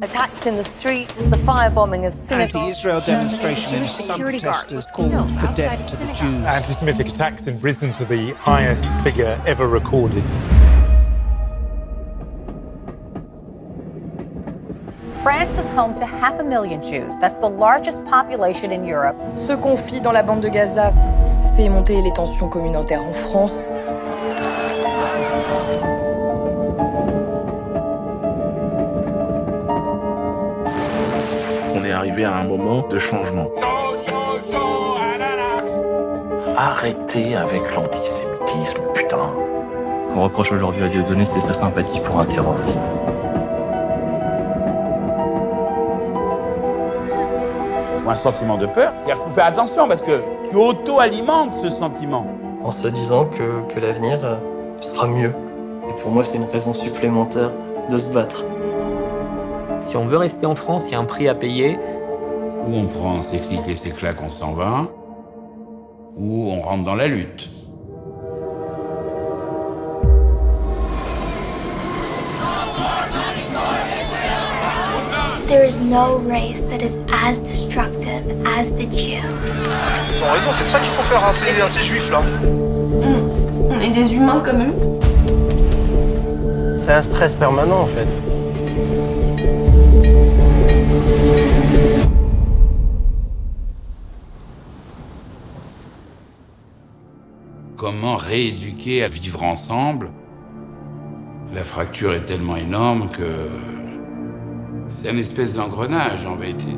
Attacks in the street, the firebombing of synagogues. Anti-Israel demonstration in some protesters called for death to the Jews. Anti-Semitic attacks have risen to the highest figure ever recorded. France is home to half a million Jews. That's the largest population in Europe. Ce conflit dans la bande de Gaza fait monter les tensions communautaires en France. On est arrivé à un moment de changement. Arrêtez avec l'antisémitisme, putain. Qu'on reproche aujourd'hui à Dieudonné, c'est sa sympathie pour un terroriste. un sentiment de peur. Il faut faire attention parce que tu auto-alimentes ce sentiment. En se disant que, que l'avenir euh, sera mieux. Et pour moi, c'est une raison supplémentaire de se battre. Si on veut rester en France, il y a un prix à payer. Ou on prend ses clics et ses claques, on s'en va, ou on rentre dans la lutte. There is no race that is as destructive as the Jew. Ils ont raison, c'est ça qu'il faut faire rappeler à ces juifs là. Mmh. On est des humains comme eux. C'est un stress permanent en fait. Comment rééduquer à vivre ensemble La fracture est tellement énorme que c'est un espèce d'engrenage en vérité.